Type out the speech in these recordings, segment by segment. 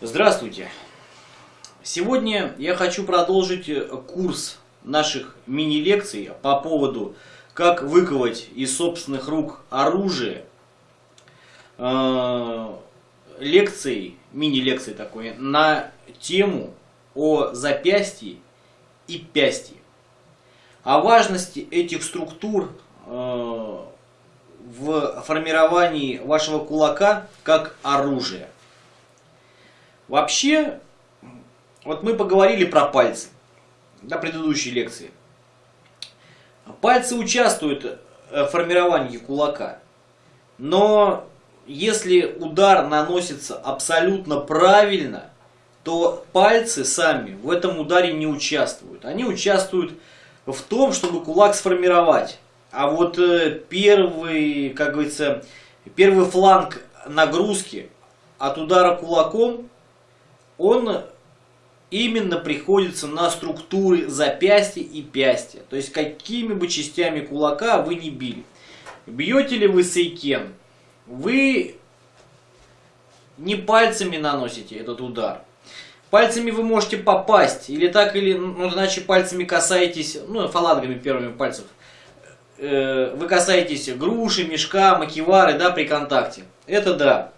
Здравствуйте! Сегодня я хочу продолжить э, курс наших мини-лекций по поводу как выковать из собственных рук оружие. Э, лекции, мини-лекции такой, на тему о запястье и пястье. О важности этих структур э, в формировании вашего кулака как оружия. Вообще, вот мы поговорили про пальцы на предыдущей лекции. Пальцы участвуют э, в формировании кулака, но если удар наносится абсолютно правильно, то пальцы сами в этом ударе не участвуют. Они участвуют в том, чтобы кулак сформировать. А вот э, первый, как говорится, первый фланг нагрузки от удара кулаком он именно приходится на структуры запястья и пястья. То есть какими бы частями кулака вы не били. Бьете ли вы сейкен, вы не пальцами наносите этот удар. Пальцами вы можете попасть, или так, или, ну, иначе пальцами касаетесь, ну, фалангами первыми пальцев. Э, вы касаетесь груши, мешка, макивары, да, при контакте. Это да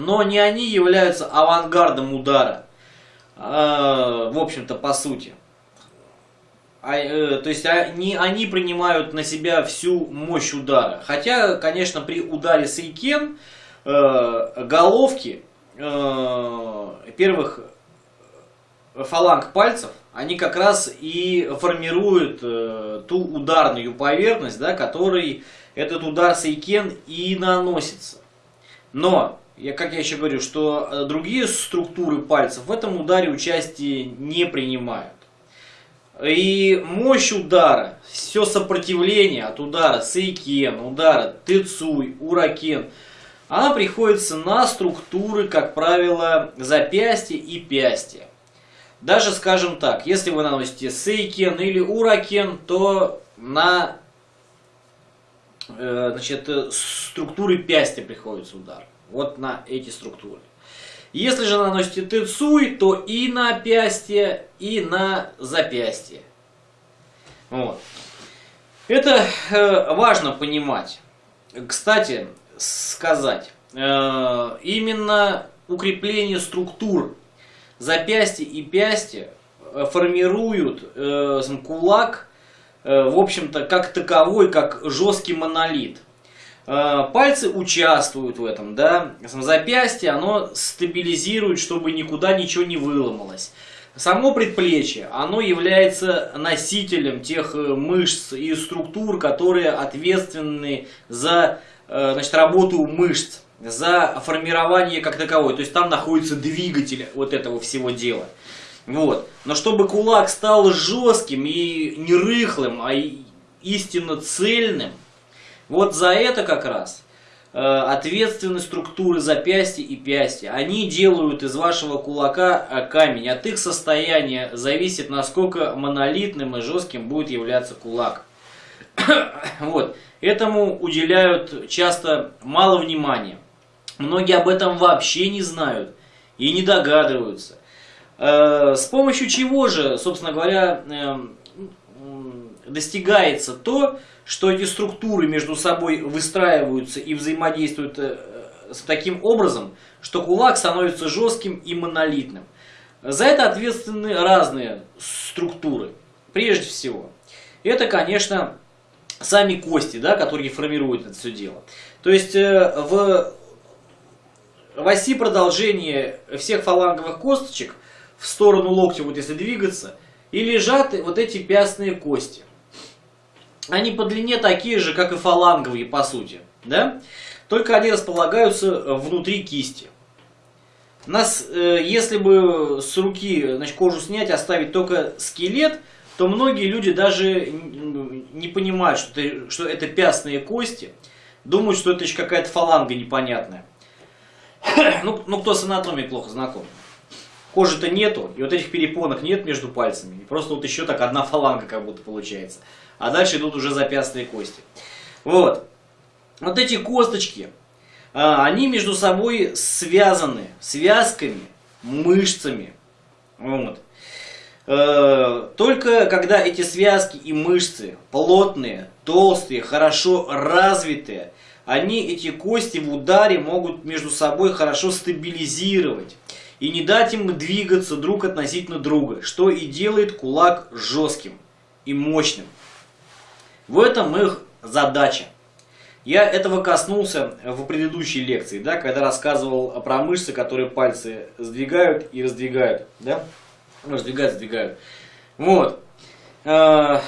но не они являются авангардом удара, э, в общем-то, по сути. А, э, то есть а, не они принимают на себя всю мощь удара. Хотя, конечно, при ударе сейкен э, головки э, первых фаланг пальцев, они как раз и формируют э, ту ударную поверхность, да, которой этот удар сейкен и наносится. Но я, как я еще говорю, что э, другие структуры пальцев в этом ударе участие не принимают. И мощь удара, все сопротивление от удара сейкен, удара тецуй, уракен, она приходится на структуры, как правило, запястья и пястья. Даже, скажем так, если вы наносите сейкен или уракен, то на э, значит, э, структуры пястья приходится удар вот на эти структуры. Если же наносите тецуй, то и на запястье, и на запястье. Вот. Это э, важно понимать. Кстати, сказать, э, именно укрепление структур запястья и пястья э, формируют э, кулак, э, в общем-то, как таковой, как жесткий монолит. Э, пальцы участвуют в этом, да, запястье, оно стабилизирует, чтобы никуда ничего не выломалось. Само предплечье, оно является носителем тех э, мышц и структур, которые ответственны за э, значит, работу мышц, за формирование как таковой. То есть там находится двигатель вот этого всего дела. Вот. Но чтобы кулак стал жестким и не рыхлым, а истинно цельным, вот за это как раз э, ответственны структуры запястья и пястья. Они делают из вашего кулака э, камень. От их состояния зависит, насколько монолитным и жестким будет являться кулак. вот. Этому уделяют часто мало внимания. Многие об этом вообще не знают и не догадываются. Э, с помощью чего же, собственно говоря, эм, достигается то, что эти структуры между собой выстраиваются и взаимодействуют э, с таким образом, что кулак становится жестким и монолитным. За это ответственны разные структуры. Прежде всего, это, конечно, сами кости, да, которые формируют это все дело. То есть э, в, в оси продолжения всех фаланговых косточек в сторону локтя, вот если двигаться, и лежат вот эти пястные кости они по длине такие же, как и фаланговые, по сути. Да? Только они располагаются внутри кисти. Нас, э, если бы с руки значит, кожу снять, оставить только скелет, то многие люди даже не понимают, что это, что это пястные кости. Думают, что это еще какая-то фаланга непонятная. ну, ну, кто с анатомией плохо знаком. Кожи-то нету, и вот этих перепонок нет между пальцами. И просто вот еще так одна фаланга как будто получается а дальше идут уже запястные кости. Вот. Вот эти косточки, а, они между собой связаны связками, мышцами. Вот. Э, только когда эти связки и мышцы плотные, толстые, хорошо развитые, они эти кости в ударе могут между собой хорошо стабилизировать и не дать им двигаться друг относительно друга, что и делает кулак жестким и мощным. В этом их задача. Я этого коснулся в предыдущей лекции, да, когда рассказывал про мышцы, которые пальцы сдвигают и раздвигают. Да? Ну, раздвигают, сдвигают. Вот. Э,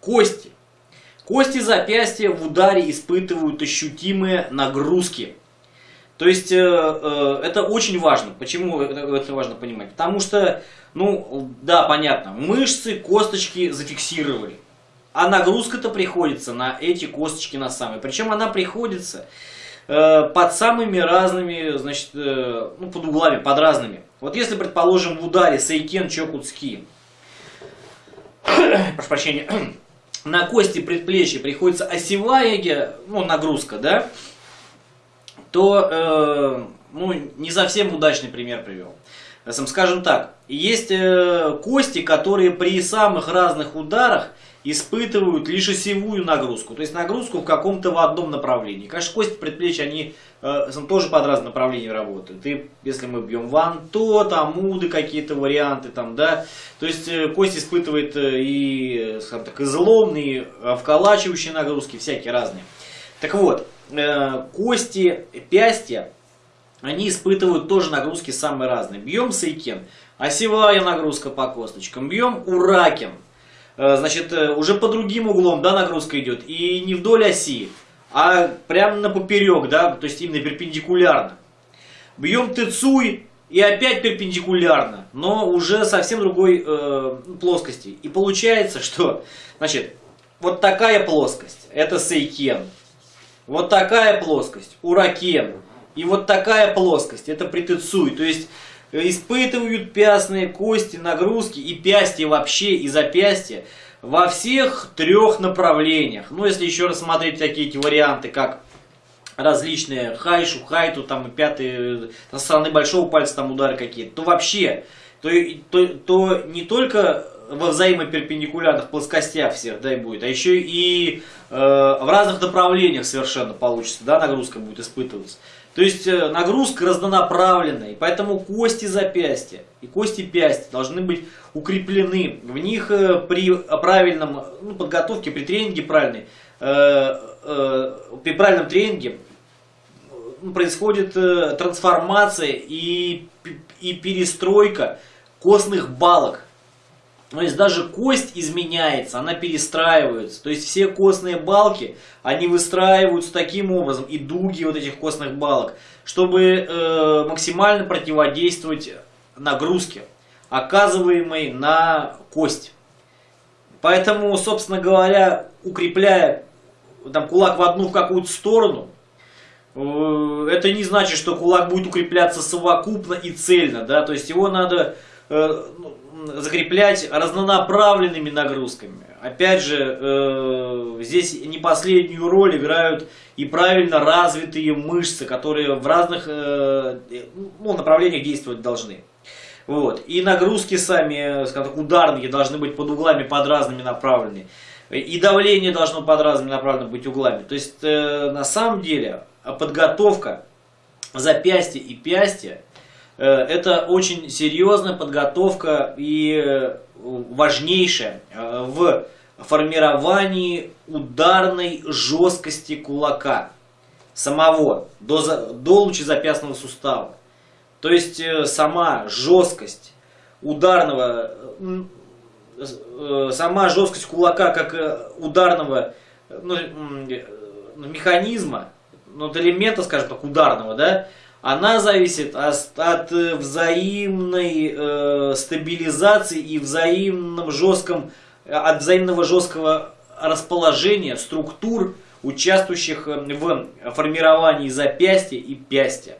кости. Кости запястья в ударе испытывают ощутимые нагрузки. То есть э, э, это очень важно. Почему это, важно понимать? Потому что, ну, да, понятно, мышцы, косточки зафиксировали. А нагрузка-то приходится на эти косточки на самые. Причем она приходится э, под самыми разными, значит, э, ну, под углами, под разными. Вот если, предположим, в ударе Сейкен Чокутски, прошу прощения, на кости предплечья приходится осевая ну, нагрузка, да, то, э, ну, не совсем удачный пример привел. Скажем так, есть э, кости, которые при самых разных ударах испытывают лишь осевую нагрузку, то есть нагрузку в каком-то в одном направлении. Конечно, кости предплечья, они э, тоже под разные направления работают. И если мы бьем ван, то там муды какие-то варианты, там, да, то есть э, кость испытывает э, и, скажем так, изломные, э, вколачивающие нагрузки, всякие разные. Так вот, э, кости пястья, они испытывают тоже нагрузки самые разные. Бьем сейкен, осевая нагрузка по косточкам, бьем уракен, Э, значит, э, уже по другим углом, да, нагрузка идет, и не вдоль оси, а прямо на поперек, да, то есть именно перпендикулярно. Бьем тыцуй, и опять перпендикулярно, но уже совсем другой э, плоскости. И получается, что, значит, вот такая плоскость, это сейкен. Вот такая плоскость, уракен. И вот такая плоскость, это притыцуй. То есть испытывают пястные кости, нагрузки и пястья вообще, и запястья во всех трех направлениях. Ну, если еще рассмотреть такие эти варианты, как различные хайшу, хайту, там пятые, со стороны большого пальца там удары какие-то, то вообще, то, то, то не только во взаимоперпендикулярных плоскостях всех, дай будет, а еще и э, в разных направлениях совершенно получится, да, нагрузка будет испытываться. То есть э, нагрузка разнонаправленная, и поэтому кости запястья и кости пястья должны быть укреплены. В них э, при правильном ну, подготовке, при тренинге правильной, э, э, при правильном тренинге ну, происходит э, трансформация и, и перестройка костных балок. То есть даже кость изменяется, она перестраивается. То есть все костные балки, они выстраиваются таким образом, и дуги вот этих костных балок, чтобы э, максимально противодействовать нагрузке, оказываемой на кость. Поэтому, собственно говоря, укрепляя там, кулак в одну какую-то сторону, э, это не значит, что кулак будет укрепляться совокупно и цельно. Да? То есть его надо закреплять разнонаправленными нагрузками. Опять же, э, здесь не последнюю роль играют и правильно развитые мышцы, которые в разных э, ну, направлениях действовать должны. Вот. И нагрузки сами, скажем так, ударные должны быть под углами под разными направлены. И давление должно под разными направлены быть углами. То есть, э, на самом деле, подготовка запястья и пястья Э, это очень серьезная подготовка и э, важнейшая э, в формировании ударной жесткости кулака самого до, до лучезапястного сустава. То есть сама жесткость ударного, сама жесткость кулака как ударного ну, механизма, ну, элемента, скажем так, ударного, да, она зависит от, от э, взаимной э, стабилизации и взаимном жестком, от взаимного жесткого расположения структур, участвующих э, в формировании запястья и пястья.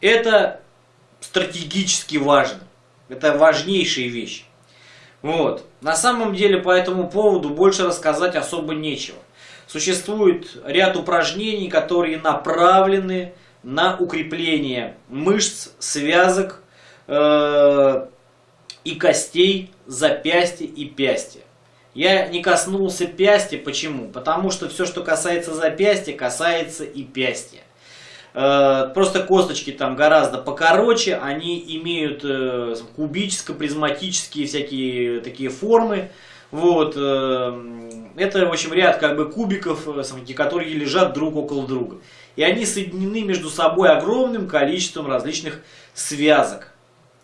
Это стратегически важно. Это важнейшие вещи. Вот. На самом деле по этому поводу больше рассказать особо нечего. существует ряд упражнений, которые направлены на укрепление мышц, связок э, и костей запястья и пястья. Я не коснулся пястья, почему? Потому что все, что касается запястья, касается и пястья. Э, просто косточки там гораздо покороче, они имеют э, кубическо-призматические всякие такие формы. Вот, э, это, в общем, ряд как бы кубиков, которые лежат друг около друга. И они соединены между собой огромным количеством различных связок.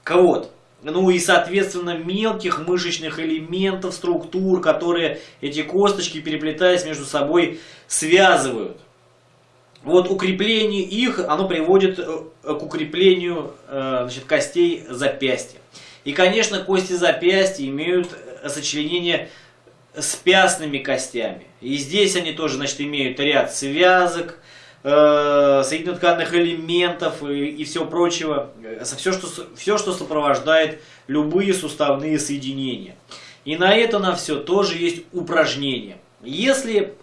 Вот. Ну и, соответственно, мелких мышечных элементов, структур, которые эти косточки, переплетаясь между собой, связывают. Вот укрепление их, оно приводит э, к укреплению э, значит, костей запястья. И, конечно, кости запястья имеют э, сочленение с пястными костями. И здесь они тоже, значит, имеют ряд связок, соединенно-тканных элементов и, и всего прочего. Все что, все, что сопровождает любые суставные соединения. И на это на все тоже есть упражнения. Если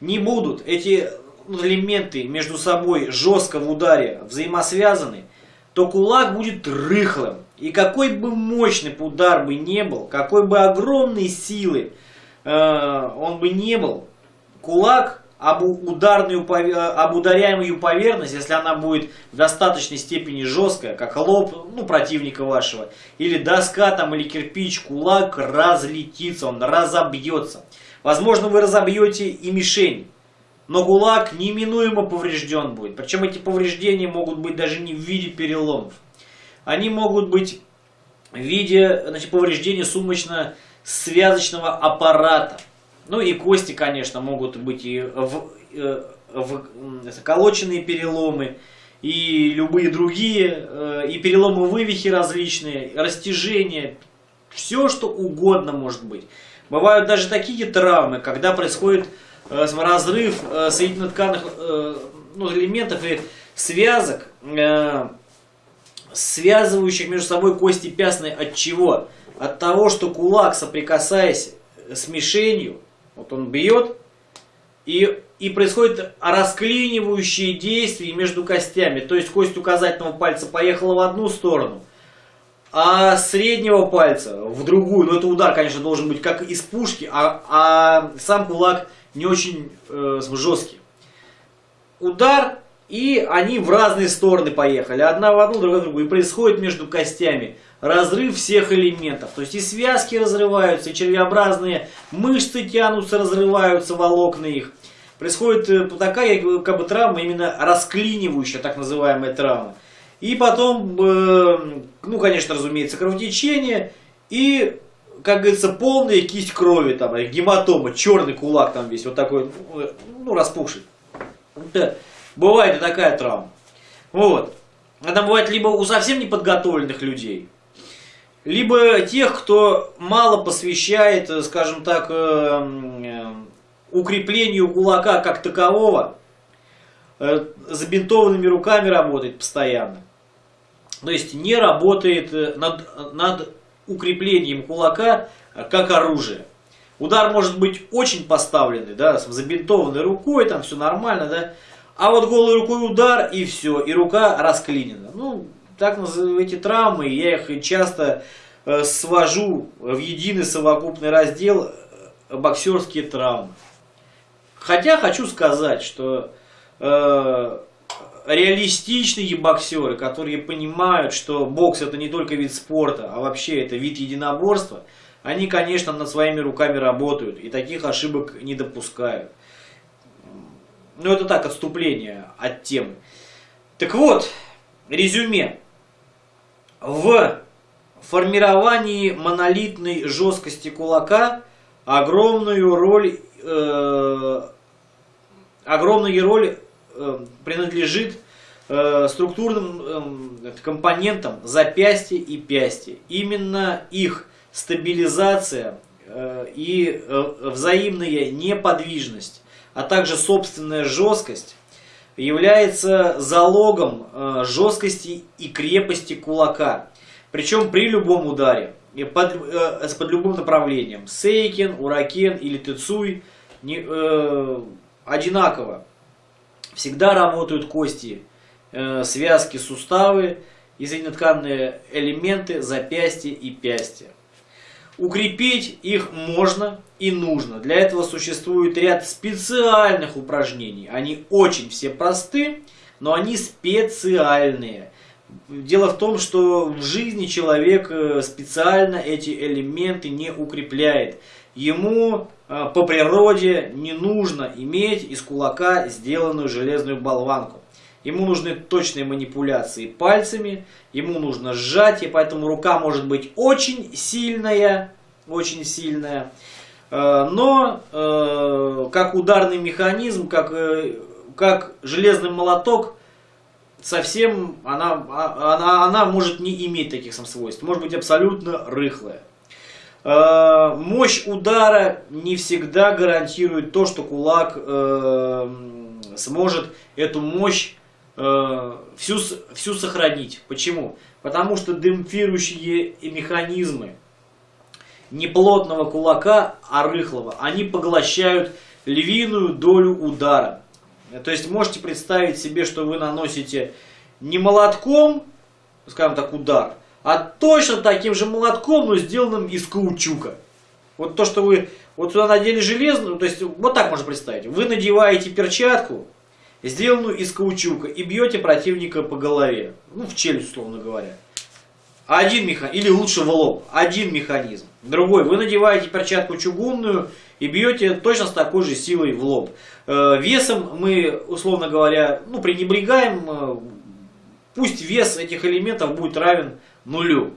не будут эти элементы между собой жестко в ударе взаимосвязаны, то кулак будет рыхлым. И какой бы мощный удар бы не был, какой бы огромной силы э, он бы не был, кулак об, ударную, об ударяемую поверхность, если она будет в достаточной степени жесткая, как лоб ну, противника вашего, или доска там, или кирпич, кулак разлетится, он разобьется. Возможно, вы разобьете и мишень но ГУЛАГ неминуемо поврежден будет. Причем эти повреждения могут быть даже не в виде переломов. Они могут быть в виде значит, повреждения сумочно-связочного аппарата. Ну и кости, конечно, могут быть и в, э, в, заколоченные переломы, и любые другие, э, и переломы вывихи различные, растяжения, все что угодно может быть. Бывают даже такие травмы, когда происходит разрыв э, соединенно-тканных э, ну, элементов и связок, связывающих между собой кости пястные от чего? От того, что кулак, соприкасаясь с мишенью, вот он бьет, и, и происходит расклинивающие действия между костями. То есть кость указательного пальца поехала в одну сторону, а среднего пальца в другую. Но это удар, конечно, должен быть как из пушки, а, а сам кулак не очень э, жесткие. Удар, и они в разные стороны поехали. Одна в одну, другая в другую. И происходит между костями разрыв всех элементов. То есть и связки разрываются, и червеобразные мышцы тянутся, разрываются, волокна их. Происходит э, такая как бы травма, именно расклинивающая, так называемая травма. И потом, э, ну, конечно, разумеется, кровотечение и как говорится, полная кисть крови, там, гематома, черный кулак там весь, вот такой, ну, распухший. Да. Бывает и такая травма. Вот. Это бывает либо у совсем неподготовленных людей, либо тех, кто мало посвящает, скажем так, э, укреплению кулака как такового, э, забинтованными руками работает постоянно. То есть не работает э, над, над укреплением кулака э, как оружие. Удар может быть очень поставленный, да, с забинтованной рукой, там все нормально, да. А вот голой рукой удар и все, и рука расклинена. Ну, так эти травмы, я их часто э, свожу в единый совокупный раздел э, боксерские травмы. Хотя хочу сказать, что э, реалистичные боксеры, которые понимают, что бокс это не только вид спорта, а вообще это вид единоборства, они, конечно, над своими руками работают и таких ошибок не допускают. Ну, это так, отступление от темы. Так вот, резюме. В формировании монолитной жесткости кулака огромную роль, э, огромную роль принадлежит э, структурным э, компонентам запястья и пястья. Именно их стабилизация и взаимная неподвижность, а также собственная жесткость является залогом жесткости и крепости кулака. Причем при любом ударе, под, под любым направлением. Сейкен, Уракен или Тецуй не, э, одинаково. Всегда работают кости, э, связки, суставы и элементы запястья и пястья. Укрепить их можно и нужно. Для этого существует ряд специальных упражнений. Они очень все просты, но они специальные. Дело в том, что в жизни человек э, специально эти элементы не укрепляет. Ему по природе не нужно иметь из кулака сделанную железную болванку. Ему нужны точные манипуляции пальцами, ему нужно сжатие, поэтому рука может быть очень сильная, очень сильная. Э, но э, как ударный механизм, как, э, как железный молоток, совсем она, а, она, она может не иметь таких сам свойств, может быть абсолютно рыхлая. Мощь удара не всегда гарантирует то, что кулак сможет эту мощь э, всю, всю сохранить. Почему? Потому что демпфирующие механизмы неплотного кулака, а рыхлого, они поглощают львиную долю удара. То есть можете представить себе, что вы наносите не молотком, скажем так, удар, а точно таким же молотком, но сделанным из каучука. Вот то, что вы вот сюда надели железную, то есть вот так можно представить. Вы надеваете перчатку, сделанную из каучука, и бьете противника по голове. Ну, в челюсть, условно говоря. Один механизм, или лучше в лоб, один механизм. Другой, вы надеваете перчатку чугунную и бьете точно с такой же силой в лоб. Э, весом мы, условно говоря, ну, пренебрегаем, э, пусть вес этих элементов будет равен нулю.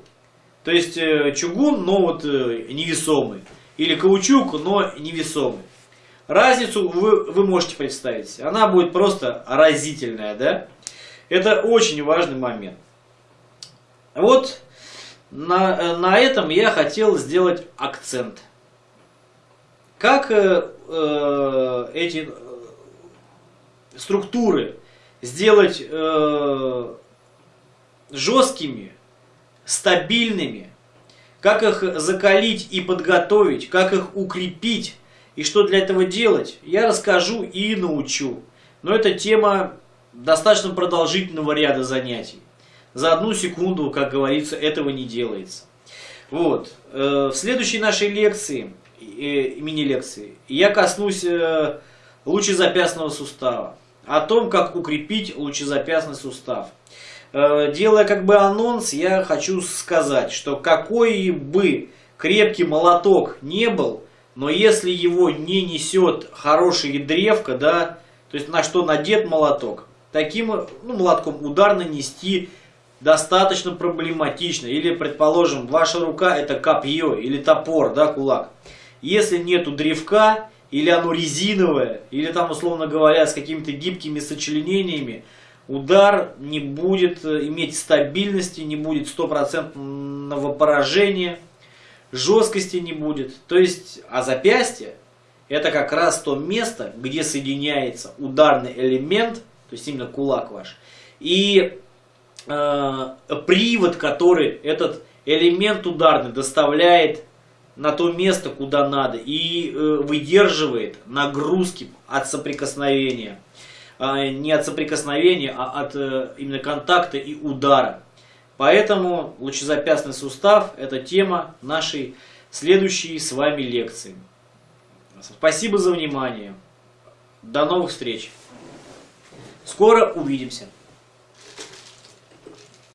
То есть э, чугун, но вот невесомый. Или каучук, но невесомый. Разницу вы, вы можете представить. Она будет просто разительная, да? Это очень важный момент. Вот на, на этом я хотел сделать акцент. Как э, э, эти э, структуры сделать э, жесткими, стабильными, как их закалить и подготовить, как их укрепить, и что для этого делать, я расскажу и научу. Но это тема достаточно продолжительного ряда занятий. За одну секунду, как говорится, этого не делается. Вот. Э, в следующей нашей лекции, э, мини-лекции, я коснусь э, лучезапястного сустава. О том, как укрепить лучезапястный сустав. Делая как бы анонс, я хочу сказать, что какой бы крепкий молоток не был, но если его не несет хорошая древка, да, то есть на что надет молоток, таким ну, молотком удар нанести достаточно проблематично. Или, предположим, ваша рука это копье или топор, да, кулак. Если нету древка, или оно резиновое, или там, условно говоря, с какими-то гибкими сочленениями, удар не будет э, иметь стабильности, не будет стопроцентного поражения жесткости не будет. То есть, а запястье это как раз то место, где соединяется ударный элемент, то есть именно кулак ваш, и э, привод, который этот элемент ударный доставляет на то место, куда надо, и э, выдерживает нагрузки от соприкосновения. Э, не от соприкосновения, а от э, именно контакта и удара. Поэтому лучезапястный сустав – это тема нашей следующей с вами лекции. Спасибо за внимание. До новых встреч. Скоро увидимся.